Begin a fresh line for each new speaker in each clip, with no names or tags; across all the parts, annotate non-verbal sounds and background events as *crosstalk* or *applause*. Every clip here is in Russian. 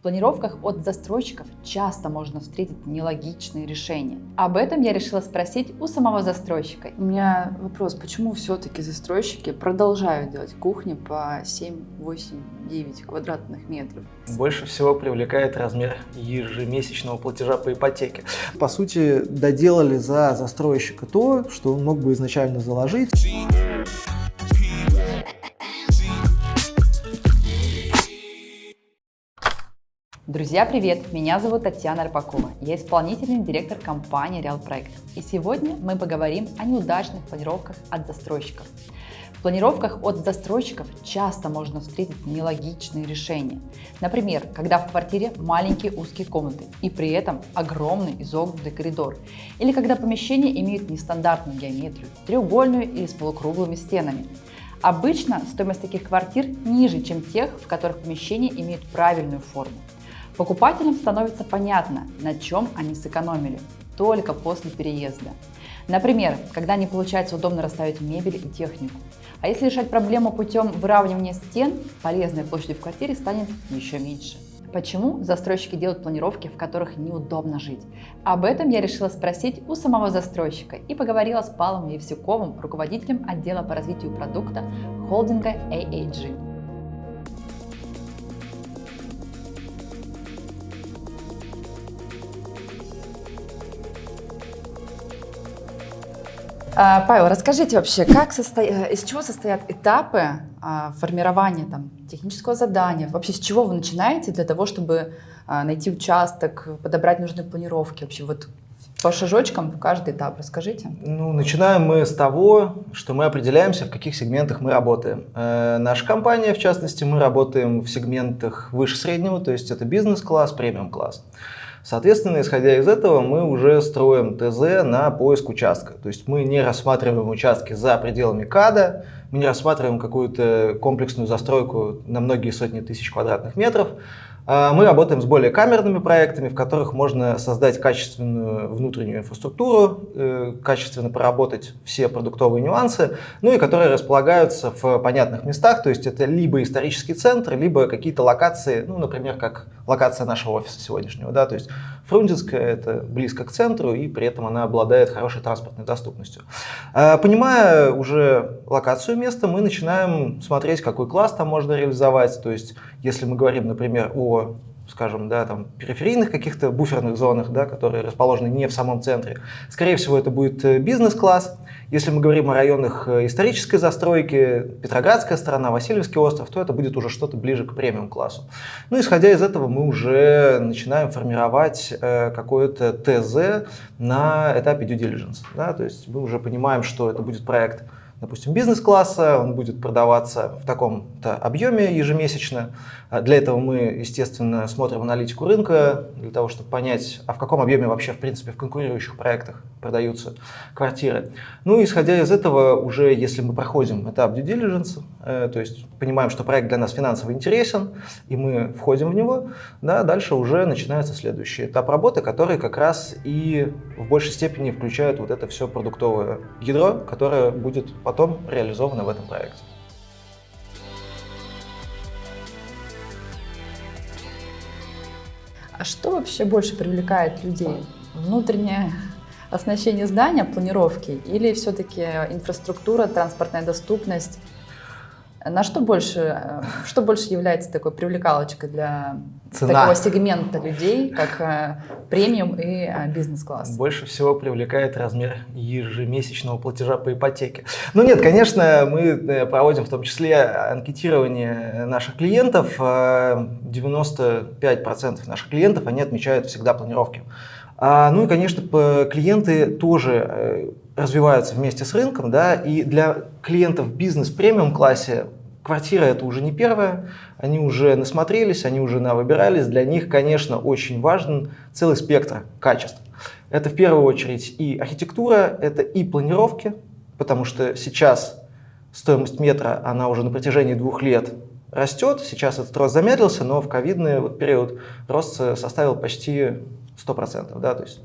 В планировках от застройщиков часто можно встретить нелогичные решения. Об этом я решила спросить у самого застройщика.
У меня вопрос, почему все-таки застройщики продолжают делать кухни по 7, 8, 9 квадратных метров?
Больше всего привлекает размер ежемесячного платежа по ипотеке. По сути, доделали за застройщика то, что он мог бы изначально заложить.
Друзья, привет! Меня зовут Татьяна Арпакова. Я исполнительный директор компании Real Проект. И сегодня мы поговорим о неудачных планировках от застройщиков. В планировках от застройщиков часто можно встретить нелогичные решения. Например, когда в квартире маленькие узкие комнаты и при этом огромный изогнутый коридор. Или когда помещения имеют нестандартную геометрию, треугольную или с полукруглыми стенами. Обычно стоимость таких квартир ниже, чем тех, в которых помещения имеют правильную форму. Покупателям становится понятно, на чем они сэкономили только после переезда. Например, когда не получается удобно расставить мебель и технику. А если решать проблему путем выравнивания стен, полезной площади в квартире станет еще меньше. Почему застройщики делают планировки, в которых неудобно жить? Об этом я решила спросить у самого застройщика и поговорила с Павлом Евсюковым, руководителем отдела по развитию продукта холдинга AAG. Павел, расскажите вообще, как состо... Э, из чего состоят этапы а, формирования там, технического задания? Вообще, с чего вы начинаете для того, чтобы а, найти участок, подобрать нужные планировки? Вообще, вот по шажочкам в каждый этап расскажите.
Ну, начинаем мы с того, что мы определяемся, в каких сегментах мы работаем. Э, наша компания, в частности, мы работаем в сегментах выше среднего, то есть это бизнес-класс, премиум-класс. Соответственно, исходя из этого, мы уже строим ТЗ на поиск участка. То есть мы не рассматриваем участки за пределами КАДа, мы не рассматриваем какую-то комплексную застройку на многие сотни тысяч квадратных метров, мы работаем с более камерными проектами, в которых можно создать качественную внутреннюю инфраструктуру, э, качественно проработать все продуктовые нюансы, ну и которые располагаются в понятных местах, то есть это либо исторический центр, либо какие-то локации, ну, например, как локация нашего офиса сегодняшнего, да, то есть Фрунзенская это близко к центру и при этом она обладает хорошей транспортной доступностью. А, понимая уже локацию места, мы начинаем смотреть, какой класс там можно реализовать, то есть если мы говорим, например, о скажем, да, там, периферийных каких-то буферных зонах, да, которые расположены не в самом центре. Скорее всего, это будет э, бизнес-класс. Если мы говорим о районах э, исторической застройки, Петроградская сторона, Васильевский остров, то это будет уже что-то ближе к премиум-классу. Ну, исходя из этого, мы уже начинаем формировать э, какое-то ТЗ на этапе due diligence. Да, то есть мы уже понимаем, что это будет проект допустим, бизнес-класса, он будет продаваться в таком-то объеме ежемесячно. А для этого мы, естественно, смотрим аналитику рынка, для того, чтобы понять, а в каком объеме вообще, в принципе, в конкурирующих проектах продаются квартиры. Ну, исходя из этого, уже если мы проходим этап due diligence, то есть понимаем, что проект для нас финансово интересен, и мы входим в него, да, дальше уже начинается следующий этап работы, который как раз и в большей степени включает вот это все продуктовое ядро, которое будет потом реализовано в этом проекте.
А что вообще больше привлекает людей? Внутреннее оснащение здания, планировки или все-таки инфраструктура, транспортная доступность? На что больше, э, что больше является такой привлекалочкой для Цена. такого сегмента людей, как э, премиум и э, бизнес-класс?
Больше всего привлекает размер ежемесячного платежа по ипотеке. Ну нет, конечно, мы проводим в том числе анкетирование наших клиентов. 95% наших клиентов, они отмечают всегда планировки. А, ну и, конечно, клиенты тоже развиваются вместе с рынком, да, и для клиентов бизнес премиум классе квартира это уже не первая, они уже насмотрелись, они уже навыбирались, для них, конечно, очень важен целый спектр качеств. Это в первую очередь и архитектура, это и планировки, потому что сейчас стоимость метра, она уже на протяжении двух лет растет, сейчас этот рост замедлился, но в ковидный период рост составил почти 100%, да, то есть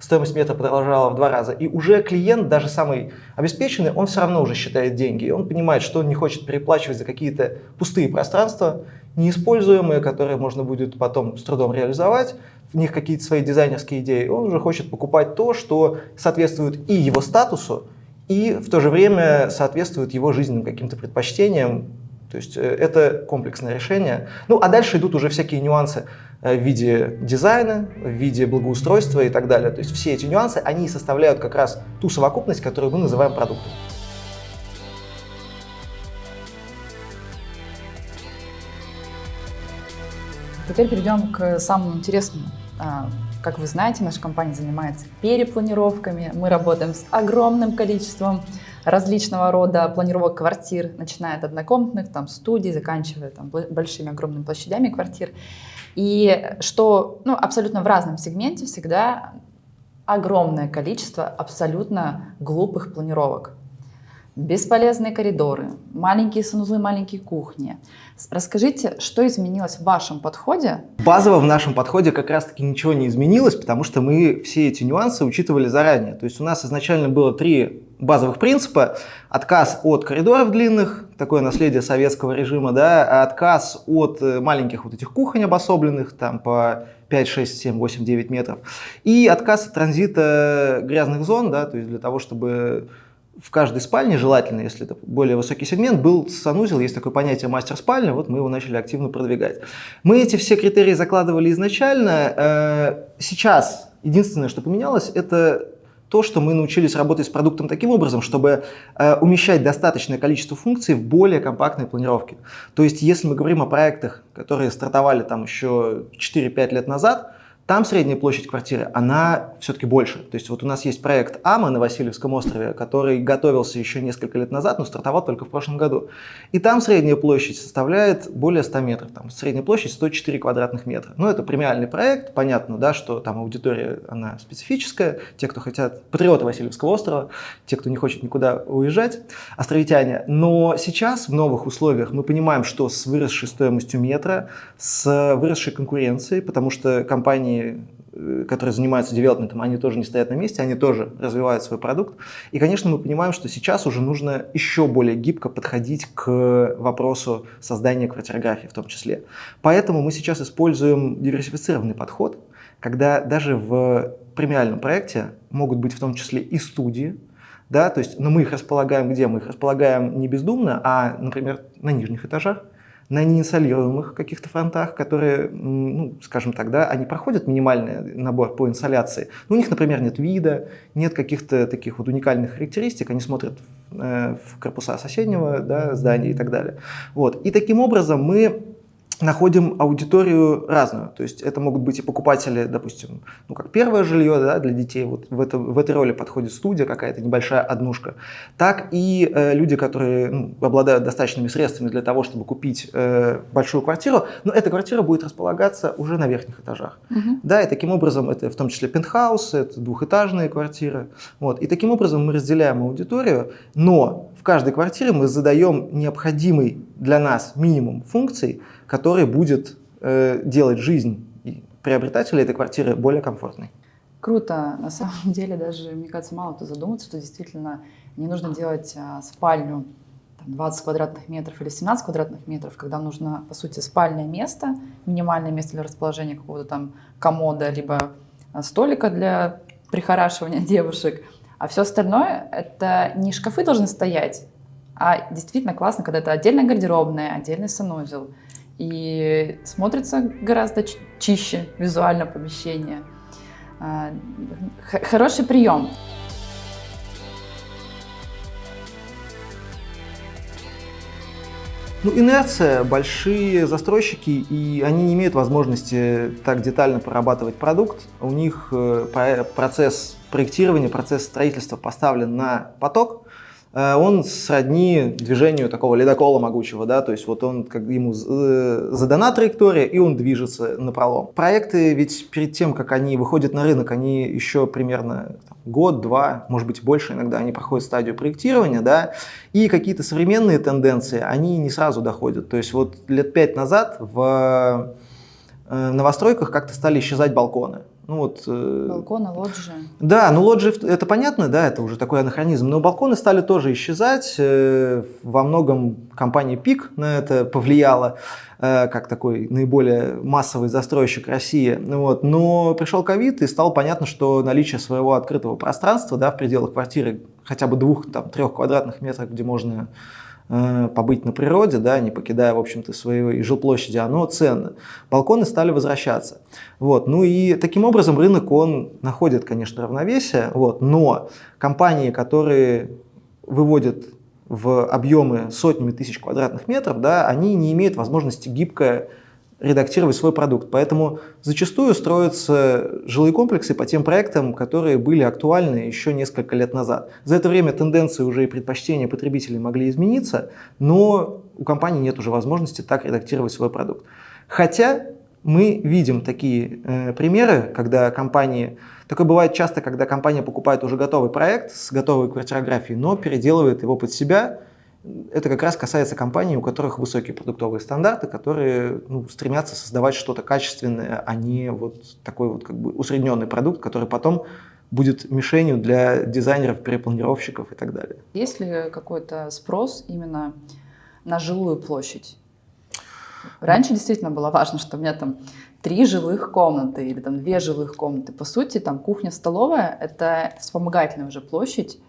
стоимость метра продолжала в два раза. И уже клиент, даже самый обеспеченный, он все равно уже считает деньги. И он понимает, что он не хочет переплачивать за какие-то пустые пространства, неиспользуемые, которые можно будет потом с трудом реализовать, в них какие-то свои дизайнерские идеи, он уже хочет покупать то, что соответствует и его статусу, и в то же время соответствует его жизненным каким-то предпочтениям. То есть э, это комплексное решение. Ну а дальше идут уже всякие нюансы э, в виде дизайна, в виде благоустройства и так далее. То есть все эти нюансы, они составляют как раз ту совокупность, которую мы называем продуктом.
Теперь перейдем к самому интересному. А, как вы знаете, наша компания занимается перепланировками. Мы работаем с огромным количеством различного рода планировок квартир, начиная от однокомнатных, там, студий, заканчивая там, большими огромными площадями квартир. И что ну, абсолютно в разном сегменте всегда огромное количество абсолютно глупых планировок бесполезные коридоры, маленькие санузлы, маленькие кухни. Расскажите, что изменилось в вашем подходе?
Базово в нашем подходе как раз-таки ничего не изменилось, потому что мы все эти нюансы учитывали заранее. То есть у нас изначально было три базовых принципа. Отказ от коридоров длинных, такое наследие советского режима, да, отказ от э, маленьких вот этих кухонь обособленных, там по 5, 6, 7, 8, 9 метров, и отказ от транзита грязных зон, да, то есть для того, чтобы в каждой спальне, желательно, если это более высокий сегмент, был санузел, есть такое понятие мастер спальня, вот мы его начали активно продвигать. Мы эти все критерии закладывали изначально. Э, сейчас единственное, что поменялось, это то, что мы научились работать с продуктом таким образом, чтобы э, умещать достаточное количество функций в более компактной планировке. То есть, если мы говорим о проектах, которые стартовали там еще 4-5 лет назад, там средняя площадь квартиры, она все-таки больше. То есть вот у нас есть проект АМА на Васильевском острове, который готовился еще несколько лет назад, но стартовал только в прошлом году. И там средняя площадь составляет более 100 метров. Там средняя площадь 104 квадратных метра. Ну, это премиальный проект, понятно, да, что там аудитория, она специфическая. Те, кто хотят, патриоты Васильевского острова, те, кто не хочет никуда уезжать, островитяне. Но сейчас в новых условиях мы понимаем, что с выросшей стоимостью метра, с выросшей конкуренцией, потому что компании э, которые занимаются девелопментом, они тоже не стоят на месте, они тоже развивают свой продукт. И, конечно, мы понимаем, что сейчас уже нужно еще более гибко подходить к вопросу создания квартирографии в том числе. Поэтому мы сейчас используем диверсифицированный подход, когда даже в премиальном проекте могут быть в том числе и студии, да, то есть, но мы их располагаем где? Мы их располагаем не бездумно, а, например, на нижних этажах, на неинсолируемых каких-то фронтах, которые, ну, скажем так, да, они проходят минимальный набор по инсоляции. Но у них, например, нет вида, нет каких-то таких вот уникальных характеристик, они смотрят в, э, в корпуса соседнего да, здания и так далее. Вот. И таким образом мы находим аудиторию разную. То есть это могут быть и покупатели, допустим, ну как первое жилье да, для детей, вот в, это, в этой роли подходит студия, какая-то небольшая однушка, так и э, люди, которые ну, обладают достаточными средствами для того, чтобы купить э, большую квартиру, но эта квартира будет располагаться уже на верхних этажах. Угу. Да, и таким образом это в том числе пентхаус, это двухэтажные квартиры. Вот. И таким образом мы разделяем аудиторию, но в каждой квартире мы задаем необходимый для нас минимум функций, который будет э, делать жизнь приобретателя этой квартиры более комфортной.
Круто. На самом *laughs* деле даже, мне кажется, мало кто задумается, что действительно не нужно делать а, спальню там, 20 квадратных метров или 17 квадратных метров, когда нужно, по сути, спальное место, минимальное место для расположения какого-то там комода, либо а, столика для *laughs* прихорашивания девушек. А все остальное — это не шкафы должны стоять, а действительно классно, когда это отдельная гардеробная, отдельный санузел — и смотрится гораздо чище визуально помещение. А, хороший прием.
Ну, инерция, большие застройщики, и они не имеют возможности так детально прорабатывать продукт. У них э, процесс проектирования, процесс строительства поставлен на поток, он сродни движению такого ледокола могучего, да, то есть вот он, как ему э, задана траектория, и он движется на пролом. Проекты ведь перед тем, как они выходят на рынок, они еще примерно год-два, может быть больше иногда, они проходят стадию проектирования, да, и какие-то современные тенденции, они не сразу доходят. То есть вот лет пять назад в э, новостройках как-то стали исчезать балконы. Ну, вот,
э... Балконы, лоджии.
Да, ну лоджии это понятно, да, это уже такой анахронизм. Но балконы стали тоже исчезать. Э, во многом компания ПИК на это повлияла э, как такой наиболее массовый застройщик России. Вот. Но пришел ковид и стало понятно, что наличие своего открытого пространства да, в пределах квартиры хотя бы двух-трех квадратных метров, где можно побыть на природе, да, не покидая, в общем-то, своей жилплощади, оно ценно. Балконы стали возвращаться. Вот. Ну и таким образом рынок, он находит, конечно, равновесие, вот, но компании, которые выводят в объемы сотнями тысяч квадратных метров, да, они не имеют возможности гибко редактировать свой продукт. Поэтому зачастую строятся жилые комплексы по тем проектам, которые были актуальны еще несколько лет назад. За это время тенденции уже и предпочтения потребителей могли измениться, но у компании нет уже возможности так редактировать свой продукт. Хотя мы видим такие э, примеры, когда компании... Такое бывает часто, когда компания покупает уже готовый проект с готовой квартирографией, но переделывает его под себя, это как раз касается компаний, у которых высокие продуктовые стандарты, которые ну, стремятся создавать что-то качественное, а не вот такой вот как бы усредненный продукт, который потом будет мишенью для дизайнеров, перепланировщиков и так далее.
Есть ли какой-то спрос именно на жилую площадь? Раньше действительно было важно, что у меня там три жилых комнаты или там две жилых комнаты. По сути, там кухня-столовая — это вспомогательная уже площадь,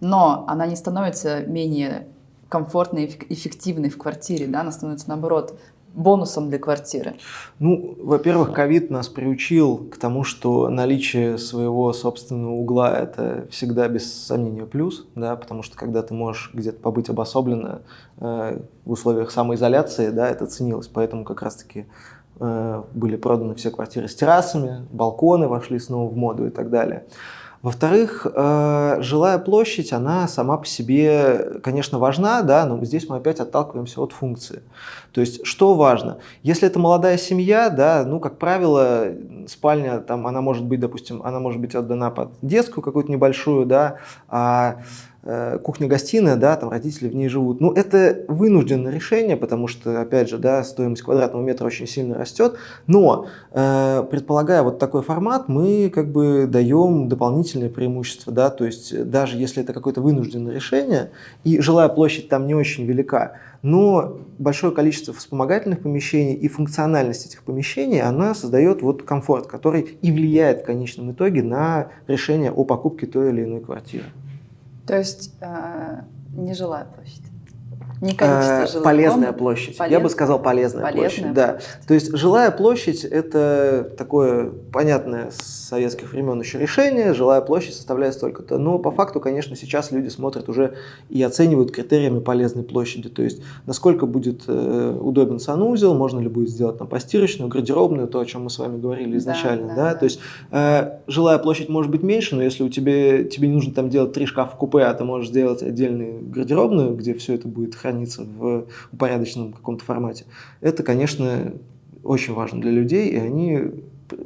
но она не становится менее комфортной и эффективной в квартире, да, она становится наоборот бонусом для квартиры?
Ну, во-первых, ковид нас приучил к тому, что наличие своего собственного угла – это всегда без сомнения плюс, да, потому что когда ты можешь где-то побыть обособленно э, в условиях самоизоляции, да, это ценилось, поэтому как раз-таки э, были проданы все квартиры с террасами, балконы вошли снова в моду и так далее. Во-вторых, э, жилая площадь, она сама по себе, конечно, важна, да, но здесь мы опять отталкиваемся от функции. То есть, что важно? Если это молодая семья, да, ну, как правило, спальня, там, она может быть, допустим, она может быть отдана под детскую какую-то небольшую, да, а кухня-гостиная, да, там родители в ней живут. Ну, это вынужденное решение, потому что, опять же, да, стоимость квадратного метра очень сильно растет. Но, э, предполагая вот такой формат, мы как бы даем дополнительные преимущества, да, то есть даже если это какое-то вынужденное решение, и жилая площадь там не очень велика, но большое количество вспомогательных помещений и функциональность этих помещений, она создает вот комфорт, который и влияет в конечном итоге на решение о покупке той или иной квартиры.
То есть э, нежилая площадь. Не количество
э, жилых Полезная комнат. площадь. Полез... Я бы сказал полезная, полезная площадь. площадь. Да. То есть жилая площадь – это такое понятное с советских времен еще решение. Жилая площадь составляет столько-то. Но по факту, конечно, сейчас люди смотрят уже и оценивают критериями полезной площади. То есть насколько будет э, удобен санузел, можно ли будет сделать там постирочную, гардеробную, то, о чем мы с вами говорили изначально. Да, да, да? Да. То есть э, жилая площадь может быть меньше, но если у тебя, тебе не нужно там делать три шкафа купе, а ты можешь сделать отдельную гардеробную, где все это будет храниться в упорядоченном каком-то формате. Это, конечно, очень важно для людей, и они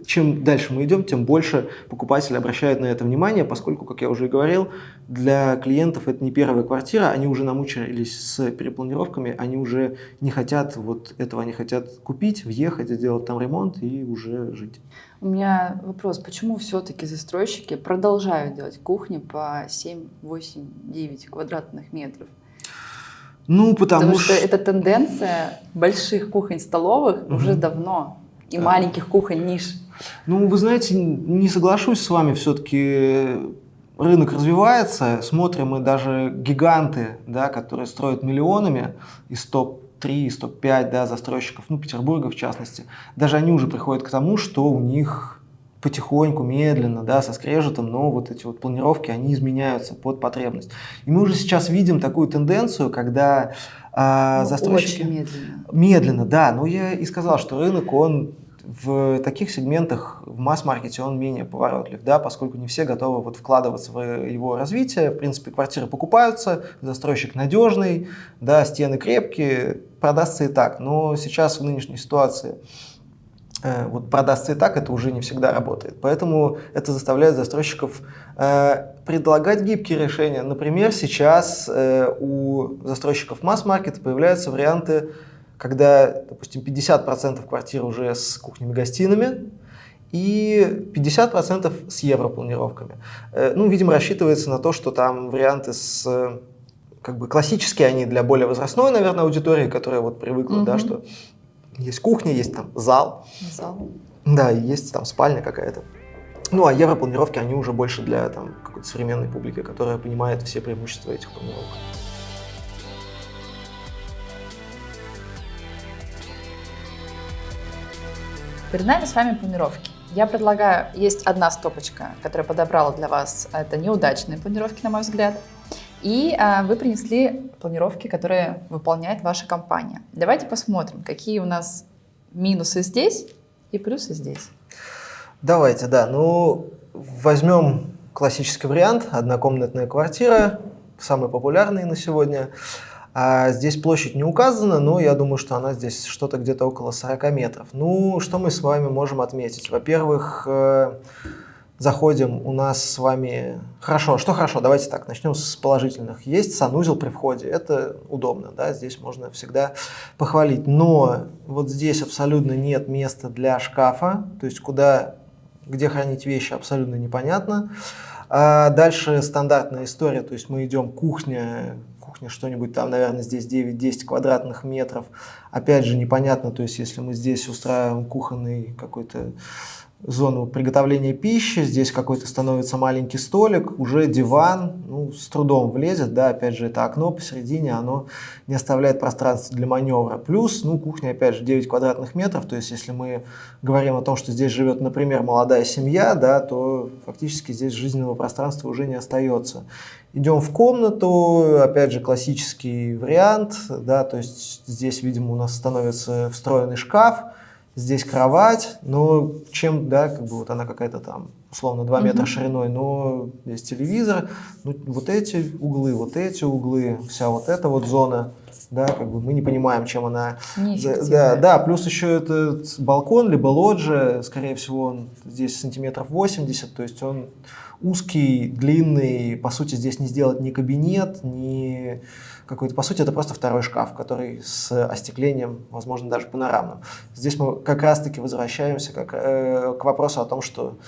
чем дальше мы идем, тем больше покупатели обращают на это внимание, поскольку, как я уже и говорил, для клиентов это не первая квартира, они уже намучились с перепланировками, они уже не хотят вот этого, они хотят купить, въехать, сделать там ремонт и уже жить.
У меня вопрос, почему все-таки застройщики продолжают делать кухни по 7, 8, 9 квадратных метров?
Ну, потому, потому
что, что эта тенденция больших кухонь-столовых угу. уже давно и а. маленьких кухонь ниш.
Ну, вы знаете, не соглашусь с вами, все-таки рынок развивается, смотрим мы даже гиганты, да, которые строят миллионами из топ-3, из топ-5 да, застройщиков, ну, Петербурга в частности, даже они уже приходят к тому, что у них потихоньку, медленно, да, со скрежетом, но вот эти вот планировки, они изменяются под потребность. И мы уже сейчас видим такую тенденцию, когда а, ну, застройщики...
Очень медленно.
Медленно, да. Но я и сказал, что рынок, он в таких сегментах, в масс-маркете он менее поворотлив, да, поскольку не все готовы вот вкладываться в его развитие. В принципе, квартиры покупаются, застройщик надежный, да, стены крепкие, продастся и так. Но сейчас в нынешней ситуации Э, вот продастся и так, это уже не всегда работает. Поэтому это заставляет застройщиков э, предлагать гибкие решения. Например, сейчас э, у застройщиков масс-маркета появляются варианты, когда, допустим, 50% квартир уже с кухнями-гостиными, и 50% с европланировками. Э, ну, видимо, рассчитывается на то, что там варианты с как бы классические они для более возрастной, наверное, аудитории, которая вот привыкла, mm да, что есть кухня, есть там зал.
Зал.
Да, есть там спальня какая-то. Ну, а европланировки, они уже больше для там, какой-то современной публики, которая понимает все преимущества этих планировок.
Перед нами с вами планировки. Я предлагаю, есть одна стопочка, которая подобрала для вас, это неудачные планировки, на мой взгляд. И а, вы принесли планировки, которые выполняет ваша компания. Давайте посмотрим, какие у нас минусы здесь и плюсы здесь.
Давайте, да. Ну, возьмем классический вариант. Однокомнатная квартира, самый популярный на сегодня. А здесь площадь не указана, но я думаю, что она здесь что-то где-то около 40 метров. Ну, что мы с вами можем отметить? Во-первых, э, заходим, у нас с вами... Хорошо, что хорошо, давайте так, начнем с положительных. Есть санузел при входе, это удобно, да, здесь можно всегда похвалить. Но вот здесь абсолютно нет места для шкафа, то есть куда, где хранить вещи абсолютно непонятно. А дальше стандартная история, то есть мы идем кухня, кухня что-нибудь там, наверное, здесь 9-10 квадратных метров. Опять же, непонятно, то есть если мы здесь устраиваем кухонный какой-то зону приготовления пищи, здесь какой-то становится маленький столик, уже диван, ну, с трудом влезет, да, опять же, это окно посередине, оно не оставляет пространства для маневра. Плюс, ну, кухня, опять же, 9 квадратных метров, то есть, если мы говорим о том, что здесь живет, например, молодая семья, да, то фактически здесь жизненного пространства уже не остается. Идем в комнату, опять же, классический вариант, да, то есть, здесь, видимо, у нас становится встроенный шкаф, здесь кровать, но чем, да, как бы вот она какая-то там, условно, 2 метра mm шириной, но здесь телевизор, ну, вот эти углы, вот эти углы, вся вот эта вот зона, да, как бы мы не понимаем, чем она... Да, да, плюс еще этот балкон, либо лоджия, скорее всего, он здесь сантиметров 80, то есть он узкий, длинный, по сути, здесь не сделать ни кабинет, ни какой-то, по сути, это просто второй шкаф, который с остеклением, возможно, даже панорамным. Здесь мы как раз-таки возвращаемся как, э, к вопросу о том, что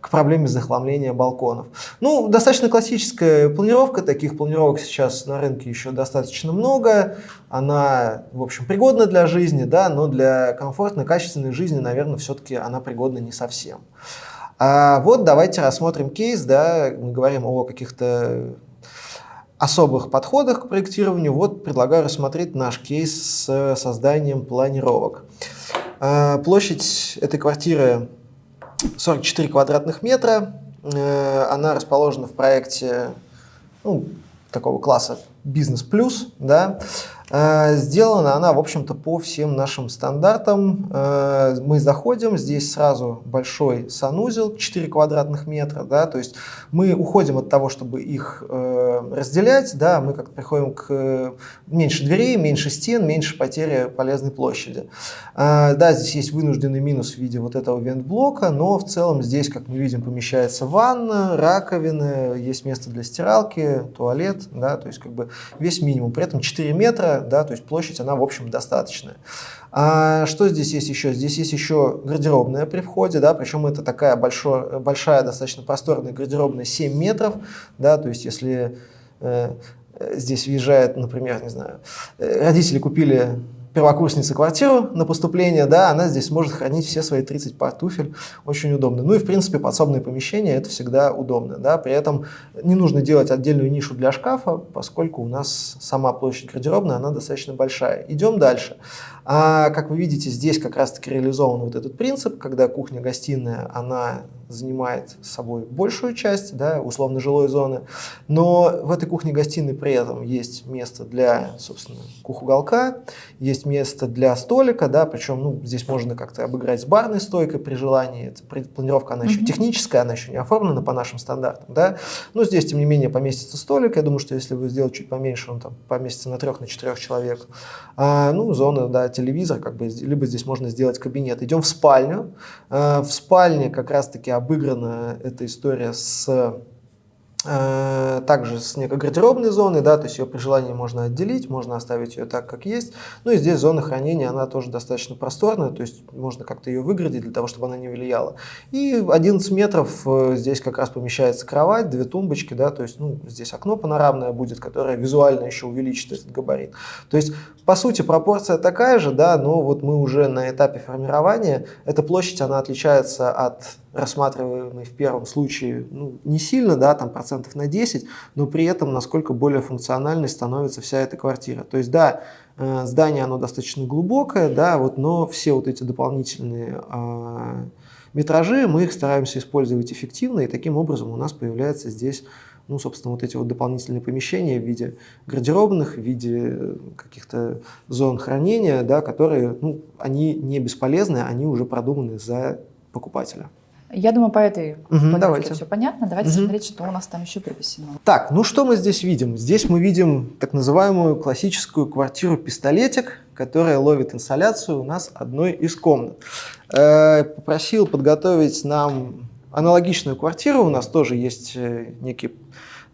к проблеме захламления балконов. Ну, достаточно классическая планировка, таких планировок сейчас на рынке еще достаточно много. Она, в общем, пригодна для жизни, да, но для комфортной, качественной жизни, наверное, все-таки она пригодна не совсем. А вот давайте рассмотрим кейс, да, мы говорим о каких-то особых подходах к проектированию, вот предлагаю рассмотреть наш кейс с созданием планировок. А, площадь этой квартиры 44 квадратных метра. Э, она расположена в проекте ну, такого класса бизнес плюс, да, сделана она, в общем-то, по всем нашим стандартам. Э, мы заходим, здесь сразу большой санузел, 4 квадратных метра, да, то есть мы уходим от того, чтобы их э, разделять, да, мы как-то приходим к меньше дверей, меньше стен, меньше потери полезной площади. Да, здесь есть вынужденный минус в виде вот этого вент-блока, но в целом здесь, как мы видим, помещается ванна, раковина, есть место для стиралки, туалет, да, то есть как бы весь минимум. При этом 4 метра да, то есть площадь, она, в общем, достаточная. А что здесь есть еще? Здесь есть еще гардеробная при входе, да, причем это такая большой, большая, достаточно просторная гардеробная 7 метров, да, то есть если э, здесь въезжает, например, не знаю, э, родители купили первокурсница квартиру на поступление, да, она здесь может хранить все свои 30 пар туфель, очень удобно. Ну и, в принципе, подсобные помещения это всегда удобно, да, при этом не нужно делать отдельную нишу для шкафа, поскольку у нас сама площадь гардеробная, она достаточно большая. Идем дальше. А, как вы видите, здесь как раз-таки реализован вот этот принцип, когда кухня-гостиная, она занимает собой большую часть, да, условно жилой зоны, но в этой кухне-гостиной при этом есть место для, собственно, кухуголка, есть место для столика, да, причем ну, здесь можно как-то обыграть с барной стойкой при желании, эта планировка, она еще техническая, она еще не оформлена по нашим стандартам, да, но здесь, тем не менее, поместится столик, я думаю, что если вы сделаете чуть поменьше, он там поместится на трех, на четырех человек, а, ну, зона, да, телевизор, как бы, либо здесь можно сделать кабинет. Идем в спальню, а, в спальне как раз-таки обыграна эта история с Э, также с некой гардеробной зоной, да, то есть ее при желании можно отделить, можно оставить ее так, как есть. Ну и здесь зона хранения, она тоже достаточно просторная, то есть можно как-то ее выградить для того, чтобы она не влияла. И 11 метров э, здесь как раз помещается кровать, две тумбочки, да, то есть ну, здесь окно панорамное будет, которое визуально еще увеличит этот габарит. То есть по сути пропорция такая же, да, но вот мы уже на этапе формирования, эта площадь, она отличается от рассматриваемый в первом случае ну, не сильно, да, там процентов на 10, но при этом насколько более функциональной становится вся эта квартира. То есть, да, э, здание оно достаточно глубокое, да, вот, но все вот эти дополнительные э, метражи мы их стараемся использовать эффективно, и таким образом у нас появляется здесь ну, собственно, вот эти вот дополнительные помещения в виде гардеробных, в виде каких-то зон хранения, да, которые, ну, они не бесполезны, они уже продуманы за покупателя.
Я думаю, по этой
угу, давайте.
все понятно. Давайте угу. смотреть, что у нас там еще припасено.
Так, ну что мы здесь видим? Здесь мы видим так называемую классическую квартиру-пистолетик, которая ловит инсоляцию у нас одной из комнат. Э, попросил подготовить нам аналогичную квартиру. У нас тоже есть э, некие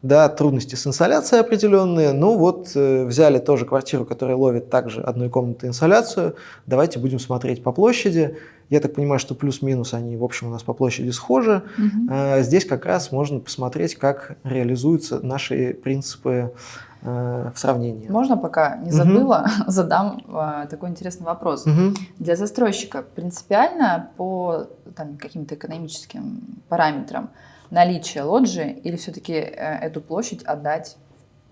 да, трудности с инсоляцией определенные. Ну вот э, взяли тоже квартиру, которая ловит также одной комнаты инсоляцию. Давайте будем смотреть по площади. Я так понимаю, что плюс-минус они, в общем, у нас по площади схожи. Угу. Здесь как раз можно посмотреть, как реализуются наши принципы э, в сравнении.
Можно, пока не забыла, угу. *laughs* задам э, такой интересный вопрос. Угу. Для застройщика принципиально по каким-то экономическим параметрам наличие лоджии или все-таки эту площадь отдать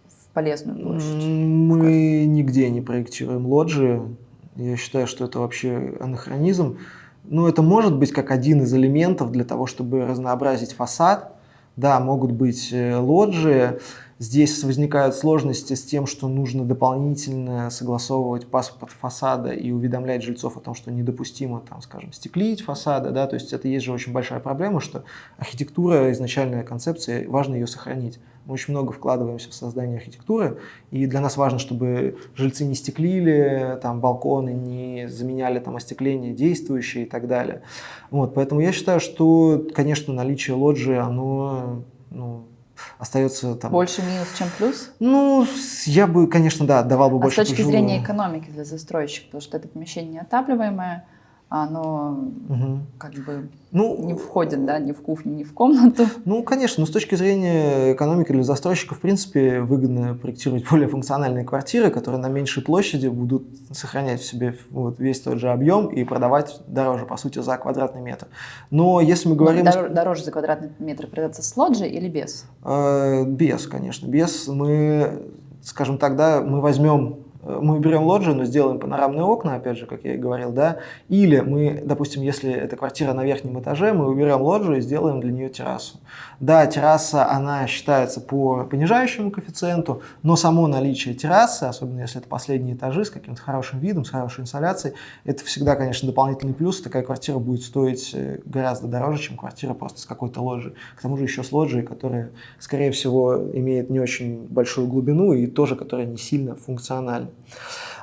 в полезную площадь?
Мы нигде не проектируем лоджии. Я считаю, что это вообще анахронизм. Ну, это может быть как один из элементов для того, чтобы разнообразить фасад. Да, могут быть э, лоджии. Здесь возникают сложности с тем, что нужно дополнительно согласовывать паспорт фасада и уведомлять жильцов о том, что недопустимо, там, скажем, стеклить фасады. Да? То есть это есть же очень большая проблема, что архитектура, изначальная концепция, важно ее сохранить. Мы очень много вкладываемся в создание архитектуры, и для нас важно, чтобы жильцы не стеклили, там, балконы не заменяли там, остекление действующее и так далее. Вот, поэтому я считаю, что, конечно, наличие лоджии, оно ну, остается там...
Больше минус, чем плюс?
Ну, я бы, конечно, да, давал бы
а
больше...
с точки зрения экономики для застройщика, потому что это помещение неотапливаемое, оно угу. как бы ну, не входит, да, ни в кухню, ни в комнату. *laughs*
Ну, конечно, но с точки зрения экономики для застройщика, в принципе, выгодно проектировать более функциональные квартиры, которые на меньшей площади будут сохранять в себе вот весь тот же объем и продавать дороже, по сути, за квадратный метр. Но если мы говорим...
Дор дороже за квадратный метр продаться с лоджи или без?
Э, без, конечно. Без мы, скажем так, да, мы возьмем мы берем лоджию, но сделаем панорамные окна, опять же, как я и говорил, да, или мы, допустим, если это квартира на верхнем этаже, мы уберем лоджию и сделаем для нее террасу. Да, терраса, она считается по понижающему коэффициенту, но само наличие террасы, особенно если это последние этажи с каким-то хорошим видом, с хорошей инсоляцией, это всегда, конечно, дополнительный плюс, такая квартира будет стоить э, гораздо дороже, чем квартира просто с какой-то лоджией. К тому же еще с лоджией, которая, скорее всего, имеет не очень большую глубину и тоже, которая не сильно функциональна.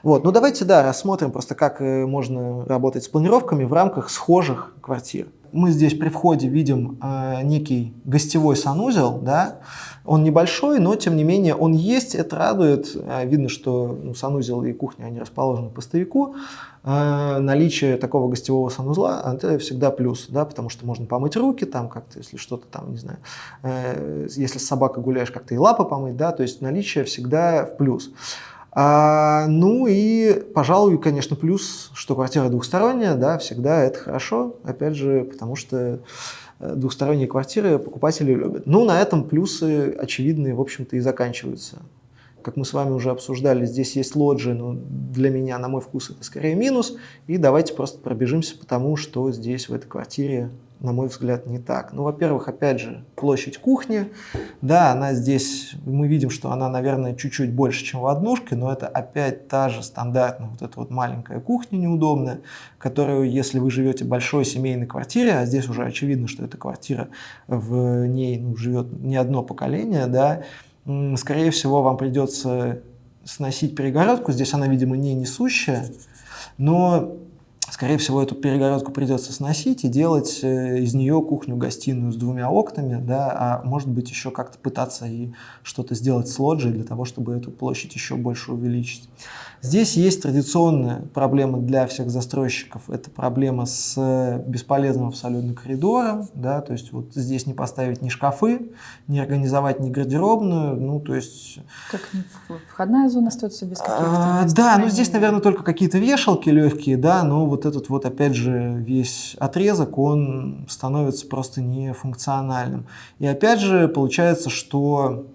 Вот. Ну давайте, да, рассмотрим просто, как э, можно работать с планировками в рамках схожих квартир. Мы здесь при входе видим э, некий гостевой санузел, да, он небольшой, но тем не менее он есть, это радует. Э, видно, что ну, санузел и кухня, они расположены по стояку. Э, наличие такого гостевого санузла, это всегда плюс, да, потому что можно помыть руки, там как-то, если что-то там, не знаю, э, если с собакой гуляешь, как-то и лапы помыть, да, то есть наличие всегда в плюс. А, ну и, пожалуй, конечно, плюс, что квартира двухсторонняя, да, всегда это хорошо, опять же, потому что э, двухсторонние квартиры покупатели любят. Ну, на этом плюсы очевидные, в общем-то, и заканчиваются. Как мы с вами уже обсуждали, здесь есть лоджии, но для меня, на мой вкус, это скорее минус. И давайте просто пробежимся по тому, что здесь в этой квартире на мой взгляд, не так. Ну, во-первых, опять же, площадь кухни. Да, она здесь, мы видим, что она, наверное, чуть-чуть больше, чем в однушке, но это опять та же стандартная вот эта вот маленькая кухня неудобная, которую, если вы живете в большой семейной квартире, а здесь уже очевидно, что эта квартира, в ней ну, живет не одно поколение, да, скорее всего, вам придется сносить перегородку. Здесь она, видимо, не несущая, но скорее всего, эту перегородку придется сносить и делать э, из нее кухню-гостиную с двумя окнами, да, а может быть еще как-то пытаться и что-то сделать с лоджией для того, чтобы эту площадь еще больше увеличить. Здесь есть традиционная проблема для всех застройщиков. Это проблема с бесполезным абсолютно коридором. Да, то есть вот здесь не поставить ни шкафы, не организовать ни гардеробную. Ну, то есть...
Как входная зона остается без каких-то...
А, да, ну здесь, наверное, только какие-то вешалки легкие, да, но вот этот вот, опять же, весь отрезок, он становится просто нефункциональным. И опять же, получается, что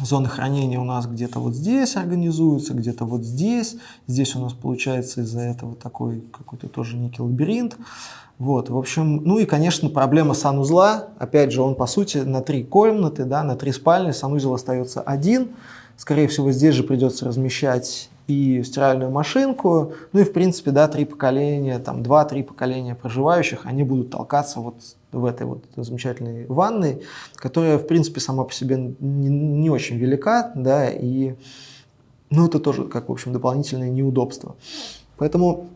Зоны хранения у нас где-то вот здесь организуются, где-то вот здесь. Здесь у нас получается из-за этого такой какой-то тоже некий лабиринт. Вот, в общем, ну и, конечно, проблема санузла. Опять же, он, по сути, на три комнаты, да, на три спальни, санузел остается один. Скорее всего, здесь же придется размещать и стиральную машинку. Ну и, в принципе, да, три поколения, там, два-три поколения проживающих, они будут толкаться вот в этой вот замечательной ванной, которая, в принципе, сама по себе не, не очень велика, да, и, ну, это тоже, как, в общем, дополнительное неудобство. Поэтому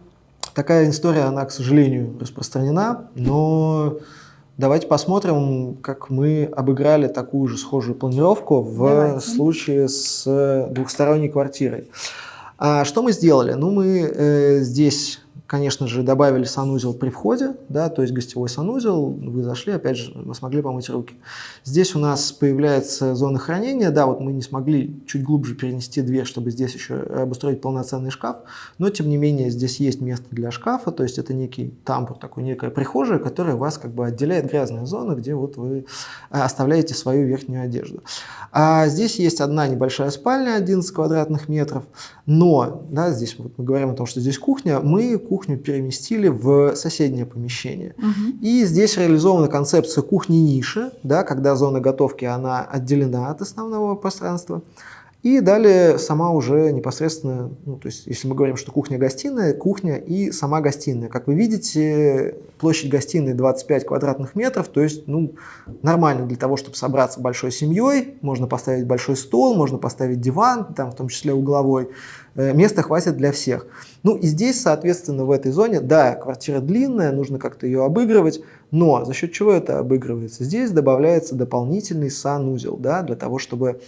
такая история, она, к сожалению, распространена, но давайте посмотрим, как мы обыграли такую же схожую планировку в давайте. случае с двухсторонней квартирой. А что мы сделали? Ну, мы э, здесь Конечно же, добавили санузел при входе, да, то есть гостевой санузел, вы зашли, опять же, вы смогли помыть руки. Здесь у нас появляется зона хранения, да, вот мы не смогли чуть глубже перенести дверь, чтобы здесь еще обустроить полноценный шкаф, но тем не менее здесь есть место для шкафа, то есть это некий тамбур, такой некая прихожая, которая вас как бы отделяет грязная зона, где вот вы э, оставляете свою верхнюю одежду. А здесь есть одна небольшая спальня, 11 квадратных метров, но, да, здесь вот мы говорим о том, что здесь кухня, мы кухню кухню переместили в соседнее помещение. Угу. И здесь реализована концепция кухни-ниши, да, когда зона готовки она отделена от основного пространства. И далее сама уже непосредственно, ну, то есть если мы говорим, что кухня-гостиная, кухня и сама гостиная. Как вы видите, площадь гостиной 25 квадратных метров, то есть ну, нормально для того, чтобы собраться большой семьей. Можно поставить большой стол, можно поставить диван, там в том числе угловой. Э, места хватит для всех. Ну и здесь, соответственно, в этой зоне, да, квартира длинная, нужно как-то ее обыгрывать, но за счет чего это обыгрывается? Здесь добавляется дополнительный санузел, да, для того, чтобы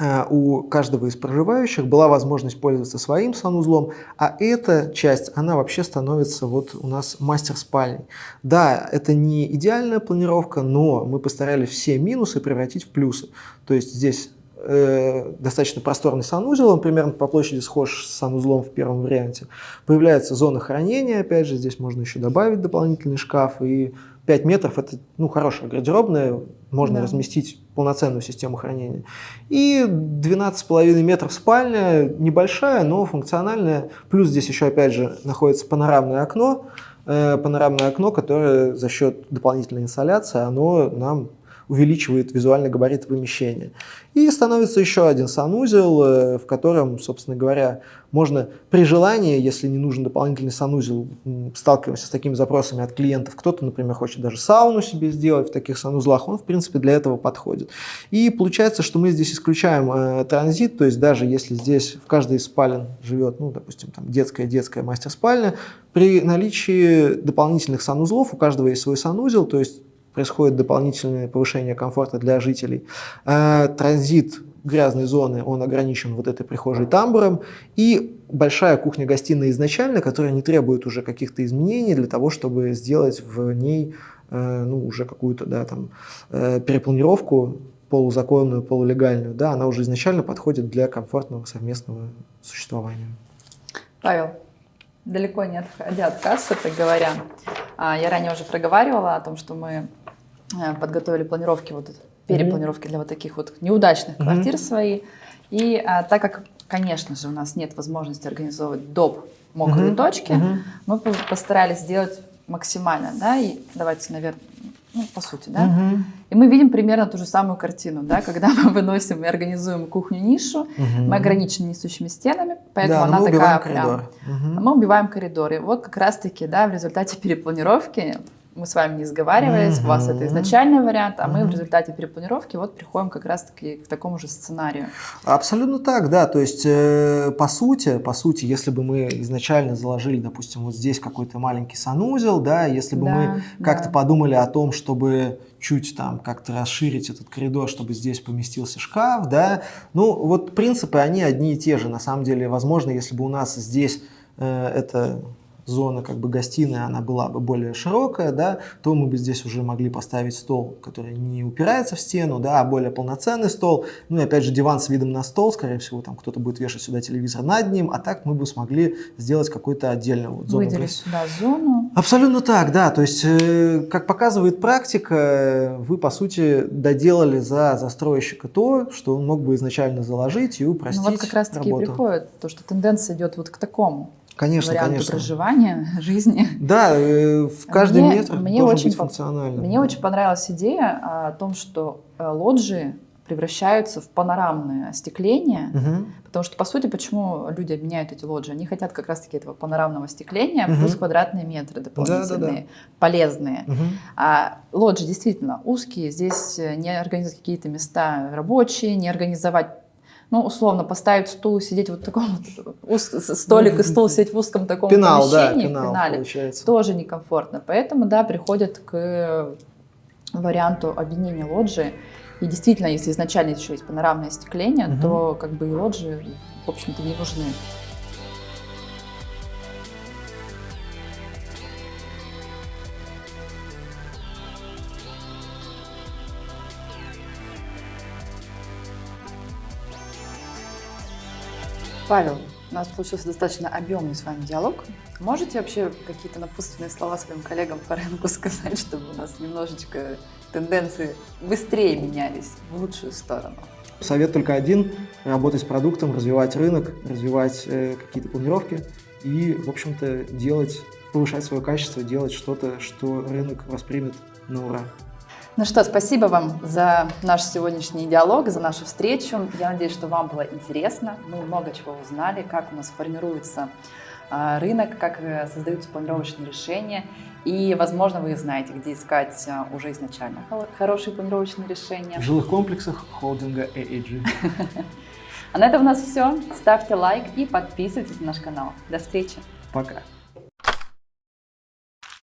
э, у каждого из проживающих была возможность пользоваться своим санузлом, а эта часть, она вообще становится вот у нас мастер-спальней. Да, это не идеальная планировка, но мы постарались все минусы превратить в плюсы. То есть здесь э, достаточно просторный санузел, он примерно по площади схож с санузлом в первом варианте. Появляется зона хранения, опять же, здесь можно еще добавить дополнительный шкаф, и 5 метров это ну, хорошая гардеробная, можно да. разместить полноценную систему хранения. И 12,5 метров спальня, небольшая, но функциональная, плюс здесь еще, опять же, находится панорамное окно, э, панорамное окно, которое за счет дополнительной инсоляции, оно нам увеличивает визуальный габарит помещения. И становится еще один санузел, э, в котором, собственно говоря, можно при желании, если не нужен дополнительный санузел, сталкиваемся с такими запросами от клиентов. Кто-то, например, хочет даже сауну себе сделать в таких санузлах, он, в принципе, для этого подходит. И получается, что мы здесь исключаем э, транзит, то есть даже если здесь в каждой из спален живет, ну, допустим, там детская-детская мастер-спальня, при наличии дополнительных санузлов, у каждого есть свой санузел, то есть происходит дополнительное повышение комфорта для жителей. А транзит грязной зоны, он ограничен вот этой прихожей тамбуром. И большая кухня-гостиная изначально, которая не требует уже каких-то изменений для того, чтобы сделать в ней э, ну, уже какую-то да, там, э, перепланировку полузаконную, полулегальную, да, она уже изначально подходит для комфортного совместного существования.
Павел, далеко не отходя от кассы, так говоря, а, я ранее уже проговаривала о том, что мы Э, подготовили планировки, вот перепланировки для вот таких вот неудачных квартир свои. И а, так как, конечно же, у нас нет возможности организовывать доп. мокрые точки, мы постарались сделать максимально, да, и давайте, наверное, ну, по сути, да. Угу. И мы видим примерно ту же самую картину, да, когда *laughs* мы выносим и организуем кухню-нишу, угу. мы ограничены несущими стенами, поэтому да, она
мы
такая
прям...
Угу. Мы убиваем коридоры. Вот как раз-таки, да, в результате перепланировки мы с вами не сговариваясь, у вас это изначальный вариант, а мы в результате перепланировки вот приходим как раз-таки к такому же сценарию.
Абсолютно так, да. То есть, э, по сути, по сути, если бы мы изначально заложили, допустим, вот здесь какой-то маленький санузел, да, если бы
Да,
мы как-то
да.
подумали о том, чтобы чуть там как-то расширить этот коридор, чтобы здесь поместился шкаф, да, ну вот принципы, они одни и те же. На самом деле, возможно, если бы у нас здесь э, это зона как бы гостиная, она была бы более широкая, да, то мы бы здесь уже могли поставить стол, который не упирается в стену, да, а более полноценный стол. Ну и опять же диван с видом на стол, скорее всего, там кто-то будет вешать сюда телевизор над ним, а так мы бы смогли сделать какую-то отдельную вот зону.
Выделить сюда зону.
Абсолютно так, да. То есть, э, как показывает практика, вы, по сути, доделали за застройщика то, что он мог бы изначально заложить и упростить
Ну вот как раз-таки приходит то, что тенденция идет вот к такому
Конечно,
варианту
конечно.
проживания, *laughs* жизни.
Да, э, в каждый
Мне-
метр
мне
должен
очень
быть функциональным.
Мне очень понравилась идея а, о том, что э, лоджии превращаются в панорамное остекление,
Мгм.
потому что, по сути, почему люди обменяют эти лоджии? Они хотят как раз-таки этого панорамного остекления
Мгм.
плюс квадратные метры дополнительные,
Да-да-да.
полезные.
Мгм.
А лоджии действительно узкие, здесь э, не организовать какие-то места рабочие, не организовать ну, условно, поставить стул и сидеть вот в таком вот уз- столик и стол *laughs* сидеть в узком таком
Пенал, да,
помещении, в
пенал
пенале,
получается.
тоже некомфортно. Поэтому, да, приходят к варианту объединения лоджии. И действительно, если изначально еще есть панорамное остекление,
Мгм.
то как бы и лоджии, в общем-то, не нужны. Павел, у нас получился достаточно объемный с вами диалог. Можете вообще какие-то напутственные слова своим коллегам по рынку *laughs* сказать, чтобы у нас немножечко тенденции быстрее менялись в лучшую сторону?
Совет только один – работать с продуктом, развивать рынок, развивать э, какие-то планировки и, в общем-то, делать, повышать свое качество, делать что-то, что рынок воспримет на ура.
Ну что, спасибо вам за наш сегодняшний диалог, за нашу встречу. Я надеюсь, что вам было интересно. Мы много чего узнали, как у нас формируется а, рынок, как э, создаются планировочные решения. И, возможно, вы знаете, где искать а, уже изначально хо- хорошие планировочные решения.
В жилых комплексах холдинга AAG. *laughs*
А на этом у нас все. Ставьте лайк и подписывайтесь на наш канал. До встречи!
Пока.